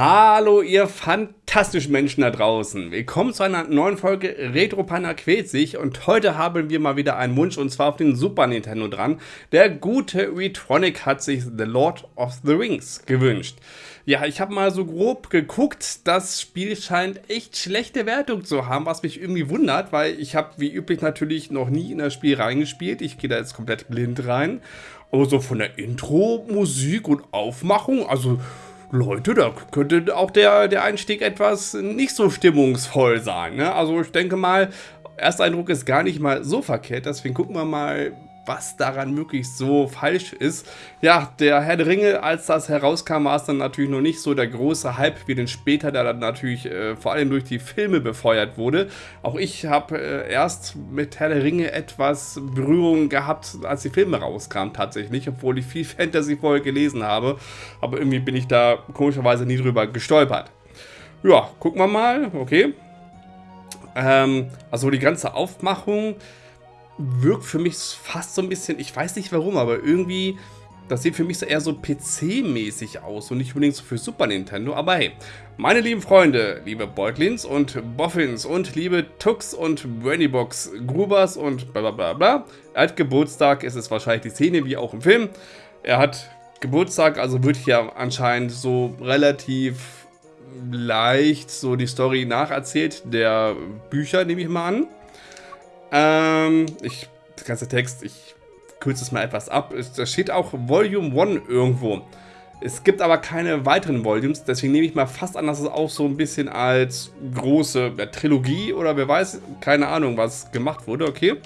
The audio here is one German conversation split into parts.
Hallo ihr fantastischen Menschen da draußen. Willkommen zu einer neuen Folge Retro quält sich und heute haben wir mal wieder einen Wunsch und zwar auf den Super Nintendo dran. Der gute Retronic hat sich The Lord of the Rings gewünscht. Ja, ich habe mal so grob geguckt, das Spiel scheint echt schlechte Wertung zu haben, was mich irgendwie wundert, weil ich habe wie üblich natürlich noch nie in das Spiel reingespielt. Ich gehe da jetzt komplett blind rein. Aber so von der Intro, Musik und Aufmachung, also Leute, da könnte auch der, der Einstieg etwas nicht so stimmungsvoll sein. Ne? Also ich denke mal, Ersteindruck ist gar nicht mal so verkehrt. Deswegen gucken wir mal, was daran wirklich so falsch ist. Ja, der Herr der Ringe, als das herauskam, war es dann natürlich noch nicht so der große Hype wie den später, der dann natürlich äh, vor allem durch die Filme befeuert wurde. Auch ich habe äh, erst mit Herr der Ringe etwas Berührung gehabt, als die Filme rauskamen tatsächlich, obwohl ich viel Fantasy vorher gelesen habe. Aber irgendwie bin ich da komischerweise nie drüber gestolpert. Ja, gucken wir mal, okay. Ähm, also die ganze Aufmachung wirkt für mich fast so ein bisschen, ich weiß nicht warum, aber irgendwie, das sieht für mich so eher so PC-mäßig aus und nicht unbedingt so für Super Nintendo. Aber hey, meine lieben Freunde, liebe Beutlins und Boffins und liebe Tux und Brandybox Grubers und bla bla bla bla. Er hat Geburtstag, es ist wahrscheinlich die Szene wie auch im Film. Er hat Geburtstag, also wird hier anscheinend so relativ leicht so die Story nacherzählt der Bücher, nehme ich mal an. Ähm, ich, der ganze Text, ich kürze es mal etwas ab. Da steht auch Volume 1 irgendwo. Es gibt aber keine weiteren Volumes, deswegen nehme ich mal fast an, dass es auch so ein bisschen als große Trilogie oder wer weiß, keine Ahnung, was gemacht wurde, okay?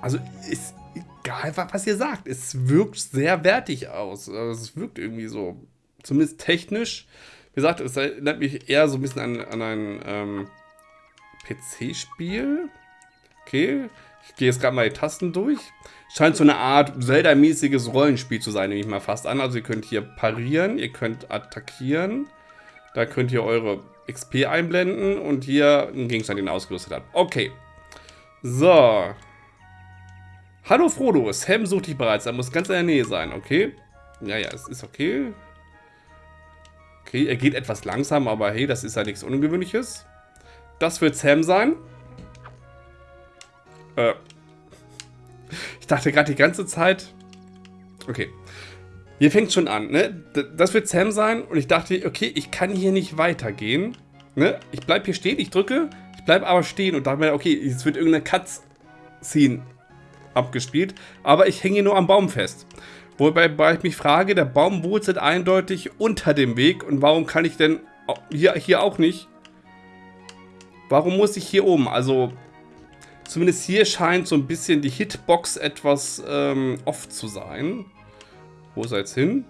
Also ist egal, was ihr sagt, es wirkt sehr wertig aus. Also, es wirkt irgendwie so, zumindest technisch. Wie gesagt, es erinnert mich eher so ein bisschen an, an ein ähm, PC-Spiel. Okay, ich gehe jetzt gerade mal die Tasten durch. Scheint so eine Art Zelda-mäßiges Rollenspiel zu sein, nehme ich mal fast an. Also ihr könnt hier parieren, ihr könnt attackieren. Da könnt ihr eure XP einblenden und hier einen Gegenstand, den ihr ausgerüstet habt. Okay. So. Hallo Frodo, Sam sucht dich bereits. Er muss ganz in der Nähe sein, okay? Ja, ja, es ist okay. Okay, er geht etwas langsam, aber hey, das ist ja nichts Ungewöhnliches. Das wird Sam sein. Äh. Ich dachte gerade die ganze Zeit... Okay. Hier fängt schon an, ne? Das wird Sam sein und ich dachte, okay, ich kann hier nicht weitergehen. Ne? Ich bleib hier stehen, ich drücke, ich bleib aber stehen und dachte mir, okay, jetzt wird irgendeine Cutscene abgespielt, aber ich hänge nur am Baum fest. Wobei ich mich frage, der Baum wurzelt eindeutig unter dem Weg und warum kann ich denn hier, hier auch nicht Warum muss ich hier oben? Also, zumindest hier scheint so ein bisschen die Hitbox etwas ähm, off zu sein. Wo ist er jetzt hin?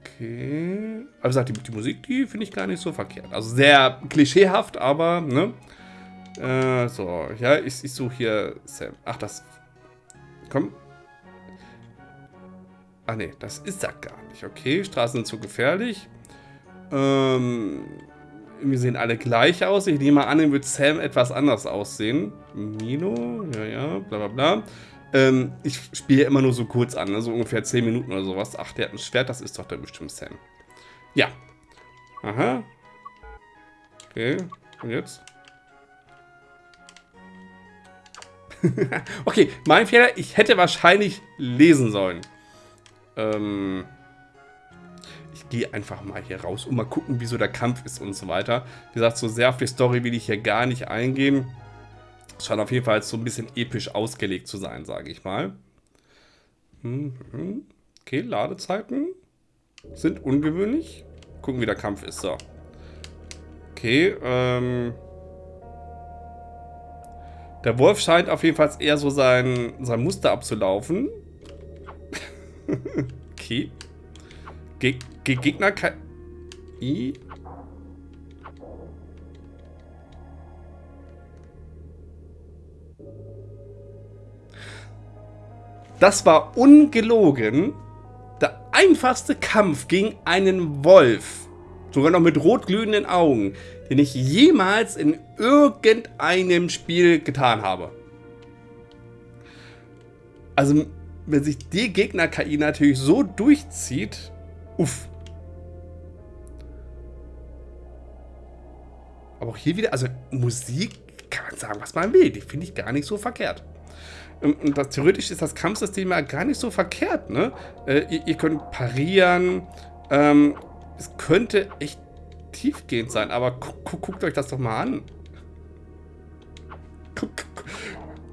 Okay. Aber gesagt, die, die Musik, die finde ich gar nicht so verkehrt. Also sehr klischeehaft, aber, ne? Äh, so, ja, ich, ich suche hier Sam. Ach, das... Komm. Ach nee, das ist er gar nicht. Okay, Straßen sind zu gefährlich. Ähm, wir sehen alle gleich aus. Ich nehme an, dann wird Sam etwas anders aussehen. Mino, ja, ja, bla bla bla. Ähm, ich spiele immer nur so kurz an, ne? so ungefähr 10 Minuten oder sowas. Ach, der hat ein Schwert, das ist doch dann bestimmt Sam. Ja. Aha. Okay, und jetzt? okay, mein Fehler, ich hätte wahrscheinlich lesen sollen. Ähm gehe einfach mal hier raus und mal gucken, wieso der Kampf ist und so weiter. Wie gesagt, so sehr die Story will ich hier gar nicht eingehen. Es scheint auf jeden Fall so ein bisschen episch ausgelegt zu sein, sage ich mal. Mhm. Okay, Ladezeiten sind ungewöhnlich. Gucken, wie der Kampf ist. So. Okay, ähm... Der Wolf scheint auf jeden Fall eher so sein, sein Muster abzulaufen. okay. Ge Ge Gegner KI? Das war ungelogen der einfachste Kampf gegen einen Wolf, sogar noch mit rotglühenden Augen, den ich jemals in irgendeinem Spiel getan habe. Also wenn sich die Gegner-KI natürlich so durchzieht, uff. Aber auch hier wieder, also Musik kann man sagen, was man will. Die finde ich gar nicht so verkehrt. Ähm, und das, theoretisch ist das Kampfsystem ja gar nicht so verkehrt, ne? Äh, ihr, ihr, könnt parieren. Ähm, es könnte echt tiefgehend sein, aber gu gu guckt euch das doch mal an. Guck,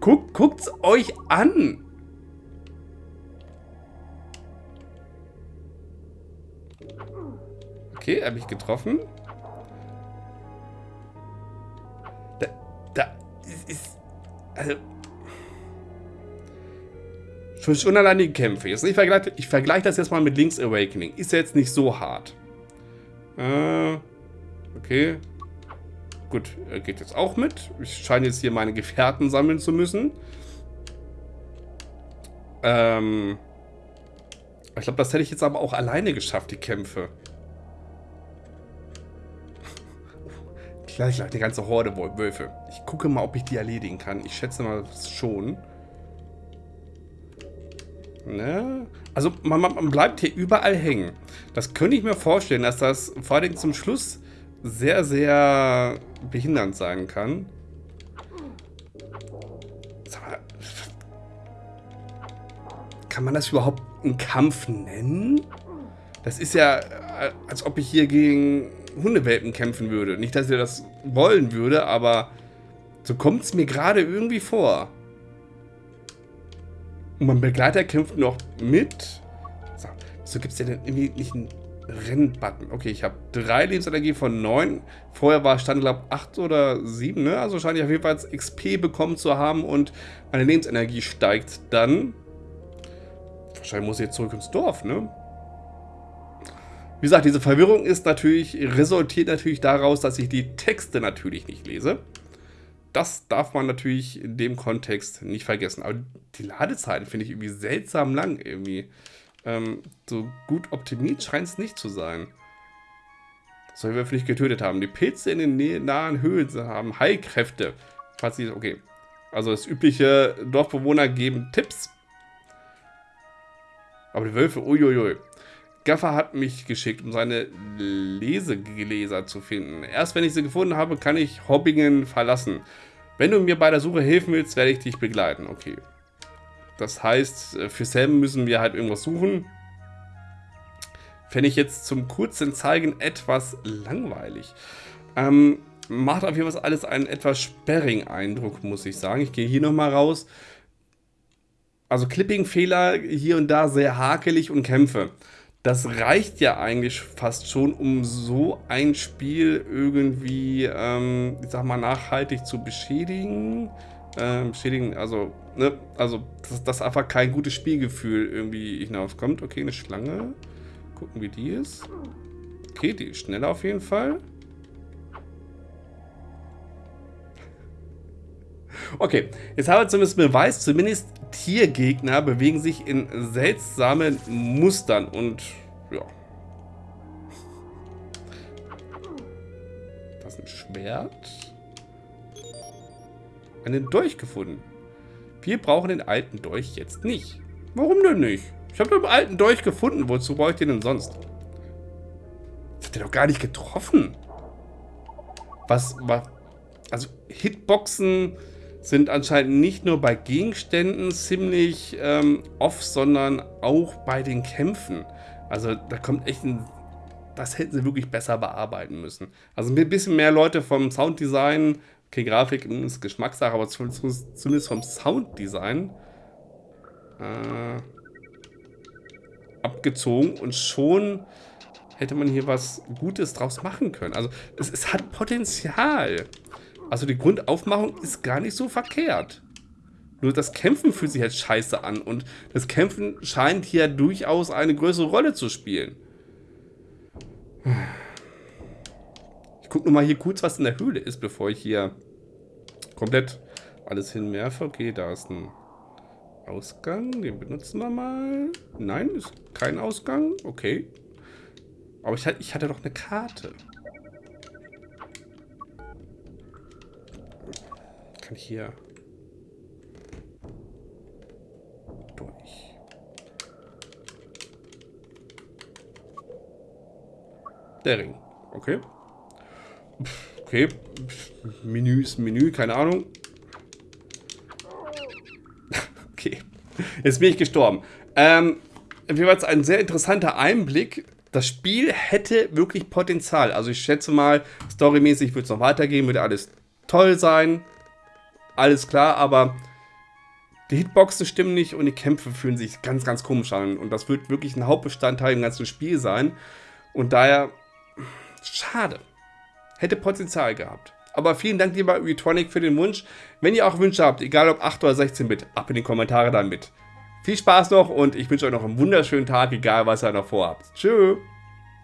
guck, guckt's euch an. Okay, habe ich getroffen. Da, da ist, also allein die Kämpfe. Jetzt, ich vergleiche ich vergleich das jetzt mal mit Link's Awakening. Ist ja jetzt nicht so hart. Äh, okay. Gut, er geht jetzt auch mit. Ich scheine jetzt hier meine Gefährten sammeln zu müssen. Ähm, ich glaube, das hätte ich jetzt aber auch alleine geschafft, die Kämpfe. Gleich, eine ganze Horde Wölfe. Ich gucke mal, ob ich die erledigen kann. Ich schätze mal schon. Ne? Also man, man, bleibt hier überall hängen. Das könnte ich mir vorstellen, dass das vor allem zum Schluss sehr, sehr behindernd sein kann. Kann man das überhaupt einen Kampf nennen? Das ist ja, äh, als ob ich hier gegen Hundewelpen kämpfen würde. Nicht, dass ich das wollen würde, aber so kommt es mir gerade irgendwie vor. Und mein Begleiter kämpft noch mit. So, wieso gibt es ja denn irgendwie nicht einen Rennbutton? Okay, ich habe drei Lebensenergie von neun. Vorher war Stand, glaube ich, acht oder sieben, ne? Also scheine ich auf jeden Fall XP bekommen zu haben und meine Lebensenergie steigt dann. Wahrscheinlich muss ich jetzt zurück ins Dorf, ne? Wie gesagt, diese Verwirrung ist natürlich, resultiert natürlich daraus, dass ich die Texte natürlich nicht lese. Das darf man natürlich in dem Kontext nicht vergessen. Aber die Ladezeiten finde ich irgendwie seltsam lang irgendwie. Ähm, so gut optimiert scheint es nicht zu sein. Sollen wir vielleicht getötet haben. Die Pilze in den nahen Höhlen haben Heilkräfte. Falls sie, okay. Also das übliche Dorfbewohner geben Tipps. Aber die Wölfe, uiuiui. Gaffer hat mich geschickt, um seine Lesegläser zu finden. Erst wenn ich sie gefunden habe, kann ich Hobbingen verlassen. Wenn du mir bei der Suche helfen willst, werde ich dich begleiten. Okay. Das heißt, für Sam müssen wir halt irgendwas suchen. Fände ich jetzt zum kurzen Zeigen etwas langweilig. Ähm, macht auf jeden Fall alles einen etwas sperrigen Eindruck, muss ich sagen. Ich gehe hier nochmal raus. Also Clipping-Fehler hier und da sehr hakelig und Kämpfe das reicht ja eigentlich fast schon, um so ein Spiel irgendwie, ähm, ich sag mal, nachhaltig zu beschädigen. Ähm, beschädigen, also, ne, also, dass, dass einfach kein gutes Spielgefühl irgendwie hinauskommt. Okay, eine Schlange. Gucken, wie die ist. Okay, die ist schneller auf jeden Fall. Okay, jetzt haben wir zumindest Beweis, zumindest Tiergegner bewegen sich in seltsamen Mustern und ja. Das ist ein Schwert. Einen Dolch gefunden. Wir brauchen den alten Dolch jetzt nicht. Warum denn nicht? Ich habe den alten Dolch gefunden. Wozu brauche ich den denn sonst? Das hat der doch gar nicht getroffen. Was, was, also Hitboxen sind anscheinend nicht nur bei Gegenständen ziemlich ähm, off, sondern auch bei den Kämpfen. Also da kommt echt ein... Das hätten sie wirklich besser bearbeiten müssen. Also ein bisschen mehr Leute vom Sounddesign, okay, Grafik ist Geschmackssache, aber zumindest vom Sounddesign äh, abgezogen und schon hätte man hier was Gutes draus machen können. Also es, es hat Potenzial. Also die Grundaufmachung ist gar nicht so verkehrt. Nur das Kämpfen fühlt sich jetzt scheiße an und das Kämpfen scheint hier durchaus eine größere Rolle zu spielen. Ich gucke nochmal hier kurz, was in der Höhle ist, bevor ich hier komplett alles hinwerfe. Okay, da ist ein Ausgang, den benutzen wir mal. Nein, ist kein Ausgang. Okay. Aber ich, ich hatte doch eine Karte. kann ich hier durch. Der Ring. Okay. Okay. Menü ist Menü, keine Ahnung. okay. Jetzt bin ich gestorben. Ähm, jeweils ein sehr interessanter Einblick. Das Spiel hätte wirklich Potenzial. Also ich schätze mal, storymäßig wird es noch weitergehen, wird alles toll sein. Alles klar, aber die Hitboxen stimmen nicht und die Kämpfe fühlen sich ganz, ganz komisch an. Und das wird wirklich ein Hauptbestandteil im ganzen Spiel sein. Und daher, schade. Hätte Potenzial gehabt. Aber vielen Dank, lieber Retronic, für den Wunsch. Wenn ihr auch Wünsche habt, egal ob 8 oder 16-Bit, ab in die Kommentare damit. Viel Spaß noch und ich wünsche euch noch einen wunderschönen Tag, egal was ihr noch vorhabt. Tschüss.